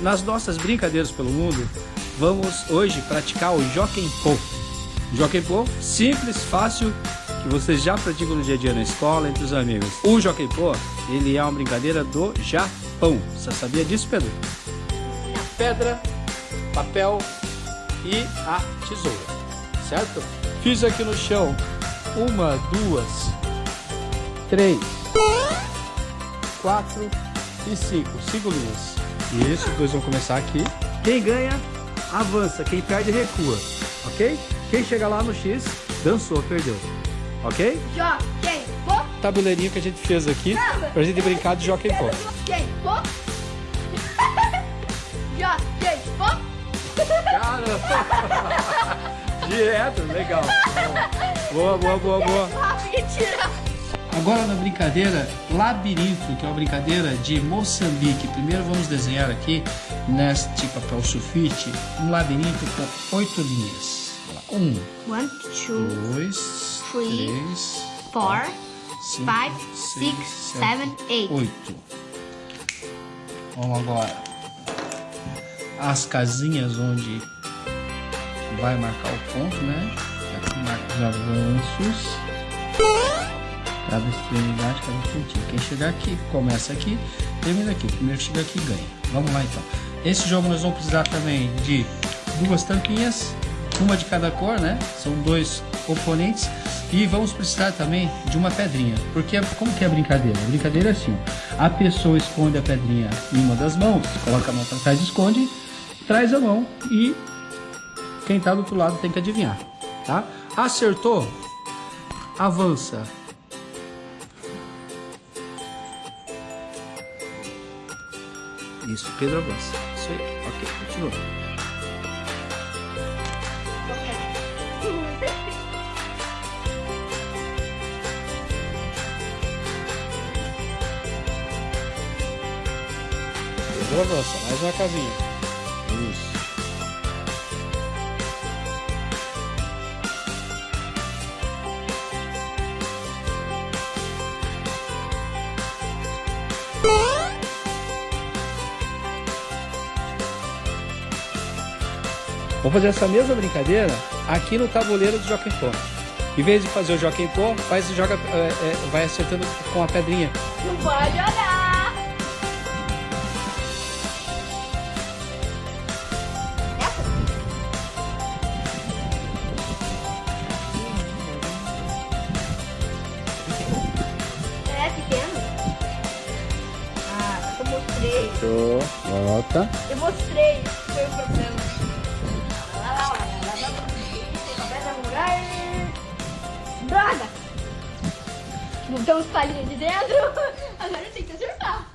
nas nossas brincadeiras pelo mundo, vamos hoje praticar o Jockey Pô. Jockey Pô, simples, fácil, que vocês já praticam no dia a dia na escola, entre os amigos. O Jockey Pô, ele é uma brincadeira do Japão. Você sabia disso, Pedro? Pedra, papel e a tesoura, certo? Fiz aqui no chão uma, duas, três, quatro e cinco. Cinco linhas. Isso, os dois vão começar aqui. Quem ganha, avança. Quem perde, recua. Ok? Quem chega lá no X, dançou, perdeu. Ok? Jockey pô. Tabuleirinho que a gente fez aqui pra gente brincar de jockey pô. Jockey pô. Jockey pô. Caramba! Direto, legal. Boa, boa, boa, boa. Mentira. Agora na brincadeira labirinto, que é uma brincadeira de Moçambique. Primeiro vamos desenhar aqui neste papel sulfite um labirinto com oito linhas. Um, One, two, dois, Three, três, four, cinco, five, seis, six, sete, seven, eight. oito. Vamos agora as casinhas onde vai marcar o ponto, né? Aqui marca os avanços. Cada extremidade, cada pontinho. Quem chegar aqui, começa aqui, termina aqui. O primeiro que chegar aqui ganha. Vamos lá então. Esse jogo nós vamos precisar também de duas tampinhas, uma de cada cor, né? São dois oponentes. E vamos precisar também de uma pedrinha. Porque como que é a brincadeira? A brincadeira é assim, a pessoa esconde a pedrinha em uma das mãos, coloca a mão para trás, esconde, traz a mão e quem está do outro lado tem que adivinhar, tá? Acertou, avança. Isso, Pedro avança. Isso aí, ok, continua. Pedro avança, mais uma casinha. Isso. Vamos fazer essa mesma brincadeira aqui no tabuleiro do Jockey Pô. Em vez de fazer o Jockey Pô, faz, joga, é, é, vai acertando com a pedrinha. Não pode olhar. É pequeno? Ah, eu mostrei. Show. Volta. Eu mostrei. Mudou uns palhinhos de dentro. Agora tem que acertar.